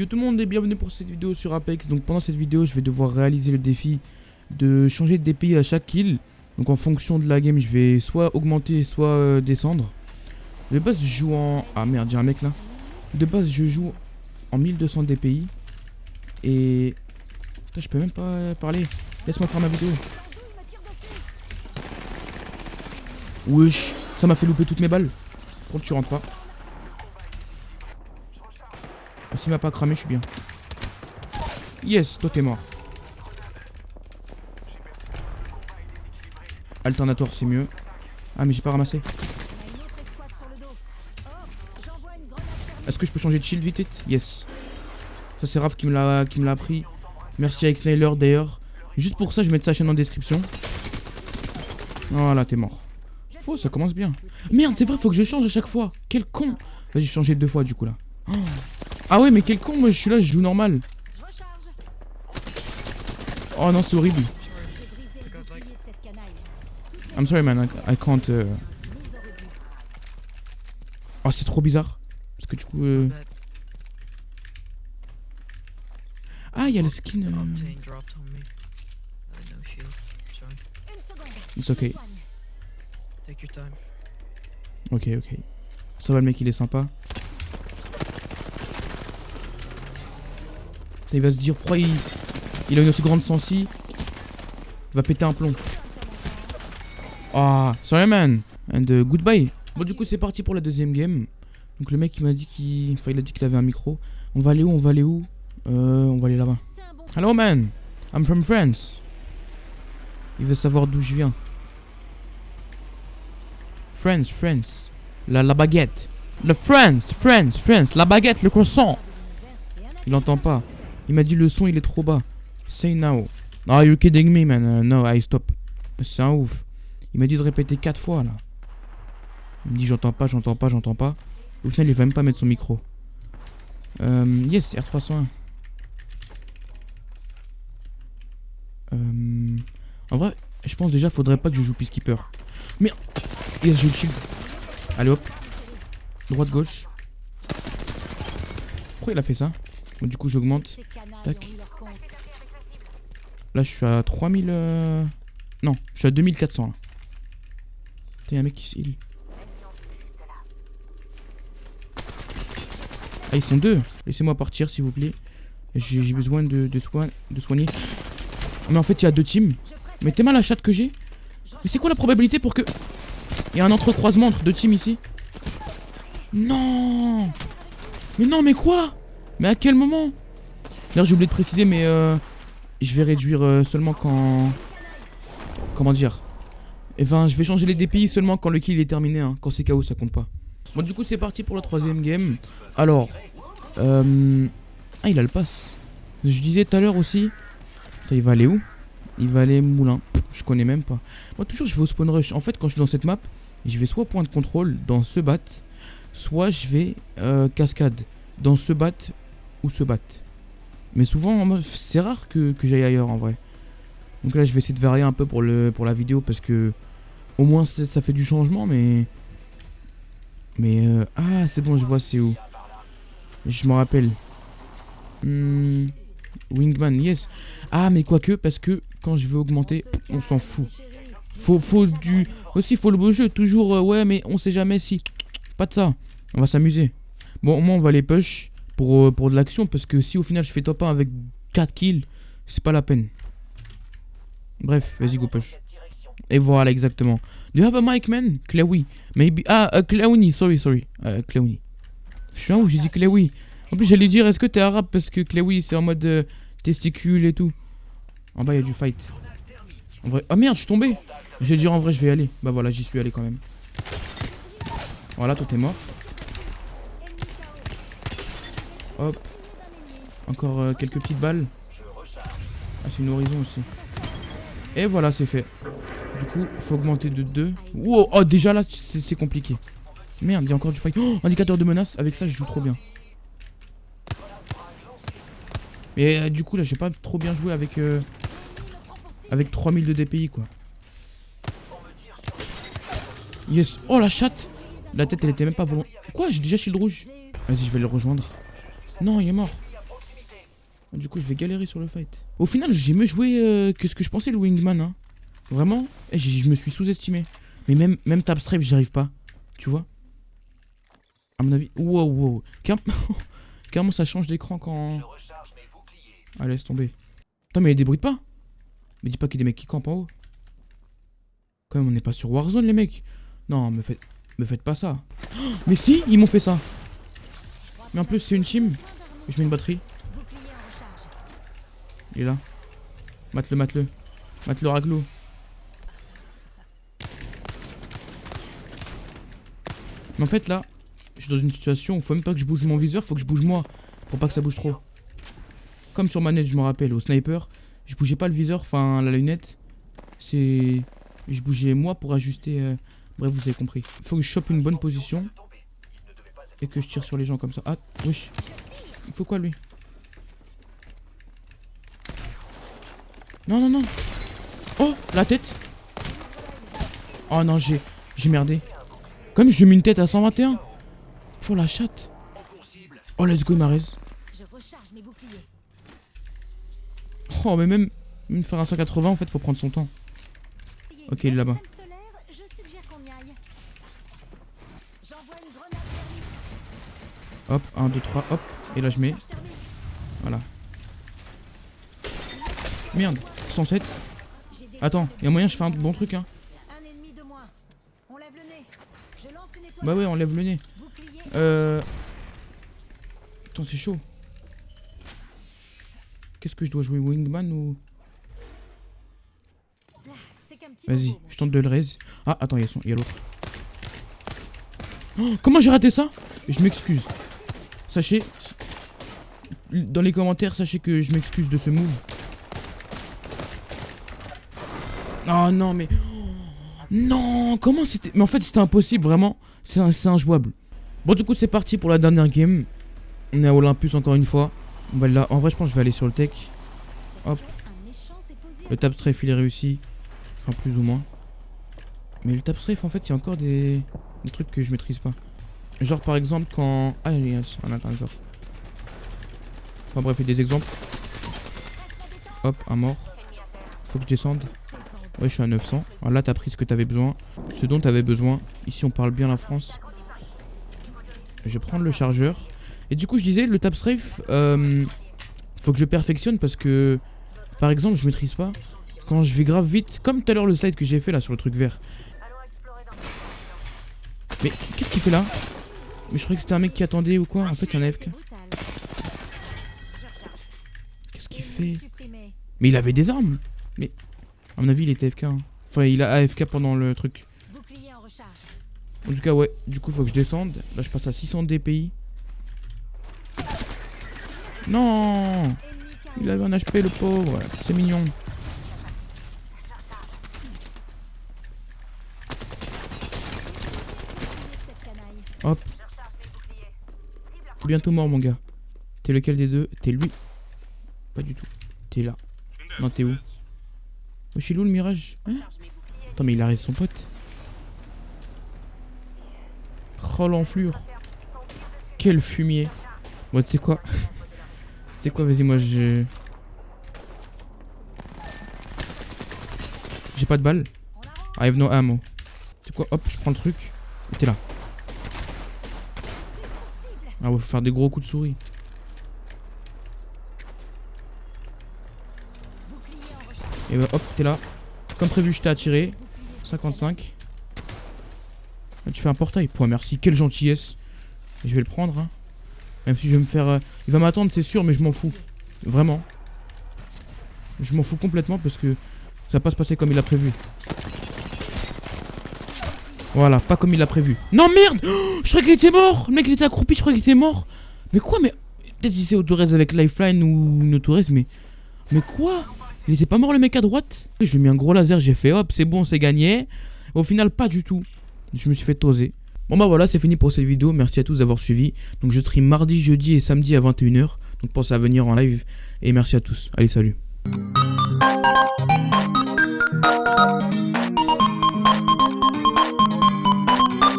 Yo tout le monde et bienvenue pour cette vidéo sur Apex. Donc pendant cette vidéo, je vais devoir réaliser le défi de changer de DPI à chaque kill. Donc en fonction de la game, je vais soit augmenter, soit euh, descendre. De base, je joue en... Ah merde, j'ai un mec là. De base, je joue en 1200 DPI. Et... Putain, je peux même pas parler. Laisse-moi faire ma vidéo. Wesh, ça m'a fait louper toutes mes balles. Pourquoi tu rentres pas Ah, S'il m'a pas cramé, je suis bien. Yes, toi t'es mort. Alternator, c'est mieux. Ah, mais j'ai pas ramassé. Est-ce que je peux changer de shield vite Yes. Ça, c'est Raph qui me l'a appris. Merci à Xnailer d'ailleurs. Juste pour ça, je vais mettre sa chaîne en description. Voilà, t'es mort. Oh, ça commence bien. Merde, c'est vrai, faut que je change à chaque fois. Quel con. Vas-y, changé deux fois du coup là. Oh. Ah ouais, mais quel con, moi je suis là, je joue normal. Oh non, c'est horrible. I'm sorry man, I, I can't... euh. Oh, c'est trop bizarre. Parce que du coup... euh, Ah, il y a le skin... euh. Uh. It's okay. Ok, ok. Ça va, le mec, il est sympa. Il va se dire, pourquoi il, a une aussi grande sensi Il va péter un plomb. Ah, sorry man. And uh, goodbye. Bon, du coup, c'est parti pour la deuxième game. Donc, le mec, il m'a dit qu'il... Il a dit qu'il avait un micro. On va aller où? On va aller où? Euh, on va aller là-bas. Hello man. I'm from France. Il veut savoir d'où je viens. France, France. La, la baguette. Le France, France, France. La baguette, le croissant. Il entend pas. Il m'a dit le son il est trop bas. Say now. Ah, you're kidding me, man. Uh, no, I stop. C'est un ouf. Il m'a dit de répéter quatre fois là. Il me dit j'entends pas, j'entends pas, j'entends pas. Au final, il va même pas mettre son micro. Euh, yes, R301. Euh, en vrai, je pense déjà faudrait pas que je joue Peacekeeper. Merde Yes, j'ai le shield. Allez hop. Droite, gauche. Pourquoi il a fait ça? Bon, du coup, j'augmente. Tac. Là, je suis à 3000. euh, Non, je suis à 2400. Là. Putain, y'a un mec qui se heal. Ah, ils sont deux. Laissez-moi partir, s'il vous plaît. J'ai j'ai besoin de, de, soin- de soigner. Mais en fait, il y a deux teams. Mais t'es mal la chatte que j'ai. Mais c'est quoi la probabilité pour que. Il y a un entrecroisement entre deux teams ici? Non Mais non, mais quoi? Mais à quel moment? D'ailleurs, j'ai oublié de préciser, mais euh, je vais réduire euh, seulement quand. Comment dire? Enfin, je vais changer les DPI seulement quand le kill est terminé. Hein. Quand c'est KO, ça compte pas. Bon, du coup, c'est parti pour la troisième game. Alors. Euh... Ah, il a le pass. Je disais tout à l'heure aussi. Putain, il va aller où? Il va aller moulin. Je connais même pas. Moi, toujours, je vais au spawn rush. En fait, quand je suis dans cette map, je vais soit point de contrôle dans ce bat, soit je vais cascade dans ce bat ou ce bat. Mais souvent, c'est rare que, j'aille ailleurs en vrai. Donc là, je vais essayer de varier un peu pour, le, pour la vidéo parce que au moins ça fait du changement, mais. Mais. euh, ah, c'est bon, je vois c'est où. Je m'en rappelle. Hmm, Wingman, yes. Ah, mais quoique, parce que quand je vais augmenter, on s'en fout. Faut, faut du. Aussi, faut le beau jeu. Toujours, euh, ouais, mais on sait jamais si. Pas de ça. On va s'amuser. Bon, au moins, on va les push pour, euh, pour de l'action. Parce que si au final je fais top 1 avec 4 kills, c'est pas la peine. Bref, vas-y, go push. Et voilà, exactement. Do you have a mic, man? Chloe. Maybe. Ah, uh, sorry, sorry. Uh, Clowny. Je suis un où j'ai dit Chloe. En plus, j'allais dire, est-ce que t'es arabe? Parce que Chloe, c'est en mode euh, testicule et tout. En bas, il y a du fight. En vrai. Oh merde, je suis tombé. J'ai dire en vrai, je vais y aller. Bah voilà, j'y suis allé quand même. Voilà, toi t'es mort. Hop. Encore euh, quelques petites balles. Ah, c'est une horizon aussi. Et voilà, c'est fait. Du coup, faut augmenter de 2. Wow, oh, déjà là, c'est compliqué. Merde, il y a encore du fight. Oh, indicateur de menace. Avec ça, je joue trop bien. Mais euh, du coup, là, j'ai pas trop bien joué avec. euh, avec 3000 de DPI, quoi. Yes. Oh, la chatte La tête, elle était même pas volontaire. Quoi? J'ai déjà shield rouge. Vas-y, je vais le rejoindre. Non, il est mort. Du coup, je vais galérer sur le fight. Au final, j'ai mieux joué euh, que ce que je pensais, le Wingman. Hein. Vraiment, eh, je me suis sous-estimé. Mais même, même Tap Stripe, j'y arrive pas. Tu vois? À mon avis. Wow, wow. Carrément, ça change d'écran quand. Ah, laisse tomber. Attends, mais débrouille pas. Mais dis pas qu'il y a des mecs qui campent en haut. Quand même, on n'est pas sur Warzone, les mecs. Non, me faites, me faites pas ça. Mais si, ils m'ont fait ça. Mais en plus, c'est une team. Je mets une batterie. Il est là. Mate-le, mate-le. Mate-le, raglo. Mais en fait, là, je suis dans une situation où faut même pas que je bouge mon viseur, faut que je bouge moi. Pour pas que ça bouge trop. Comme sur manette, je me rappelle, au sniper, je bougeais pas le viseur, enfin la lunette. C'est. Je bougeais moi pour ajuster. euh, Bref, vous avez compris. Faut que je chope une bonne position. Et que je tire sur les gens comme ça. Ah, wesh. Il faut quoi lui? Non, non, non. Oh, la tête. Oh non, j'ai j'ai merdé. Comme j'ai mis une tête à 121. Pour la chatte. Oh, let's go, Marez. Oh, mais même, même faire un 180, en fait, faut prendre son temps. Ok, il est là-bas. Hop, 1, 2, 3, hop. Et là, je mets. Voilà. Merde, 107. J'ai des Attends, y a moyen, je fais un bon truc, hein. Bah ouais, on lève le nez. Euh. Attends, c'est chaud. Qu'est-ce que je dois jouer Wingman ou? Vas-y, je tente de le raise. Ah, attends, il y a, son- il a l'autre. Oh, comment j'ai raté ça? Je m'excuse. Sachez. Dans les commentaires, sachez que je m'excuse de ce move. Oh non, mais. Non, comment c'était. Mais en fait, c'était impossible, vraiment. C'est injouable. Bon, du coup, c'est parti pour la dernière game. On est à Olympus encore une fois. On va là. En vrai, je pense que je vais aller sur le tech. Hop. Le tap strafe il est réussi. Enfin plus ou moins. Mais le tap strafe en fait il y a encore des, des trucs que je maîtrise pas. Genre par exemple quand... Ah il y a un. Enfin bref il y a des exemples. Hop un mort. Faut que je descende. Ouais je suis à 900. Alors là t'as pris ce que t'avais besoin. Ce dont t'avais besoin. Ici on parle bien la France. Je vais prendre le chargeur. Et du coup je disais le tap strafe euh, faut que je perfectionne parce que par exemple, je maîtrise pas. Quand je vais grave vite, comme tout à l'heure le slide que j'ai fait là sur le truc vert. Mais qu'est-ce qu'il fait là? Mais je croyais que c'était un mec qui attendait ou quoi En fait, c'est un AFK. Brutal. Je recharge. Qu'est-ce qu'il fait? Mais il avait des armes Mais à mon avis, il était AFK. hein. Enfin, il a AFK pendant le truc. En. En tout cas, ouais. Du coup, faut que je descende. Là, je passe à 600 DPI. Non Il avait un HP, le pauvre. C'est mignon. Hop. Bientôt mort, mon gars. T'es lequel des deux? T'es lui? Pas du tout. T'es là. Non, t'es où? Oh, chez où le mirage? Hein? Attends, mais il arrête son pote. Oh, l'enflure. Quel fumier. Bon, tu sais quoi? C'est quoi, vas-y, moi, je... J'ai pas de balles. I have no ammo. C'est quoi? Hop, je prends le truc. T'es là. Ah ouais, faut faire des gros coups de souris. Et ouais, hop, t'es là. Comme prévu, je t'ai attiré. 55. Là, tu fais un portail. Point, merci. Quelle gentillesse. Je vais le prendre. Hein. Même si je vais me faire... euh, Il va m'attendre, c'est sûr, mais je m'en fous. Vraiment. Je m'en fous complètement parce que ça va pas se passer comme il a prévu. Voilà, pas comme il a prévu. Non, merde Oh, Je croyais qu'il était mort Le mec, il était accroupi, je croyais qu'il était mort. Mais quoi, mais... Peut-être qu'il s'est autorez avec Lifeline ou une autorez, mais... Mais quoi? Il était pas mort le mec à droite? Je lui mis un gros laser, j'ai fait hop, c'est bon, c'est gagné. Au final, pas du tout. Je me suis fait toser. Bon bah voilà, c'est fini pour cette vidéo. Merci à tous d'avoir suivi. Donc je stream mardi, jeudi et samedi à 21h. Donc pensez à venir en live. Et merci à tous. Allez, salut.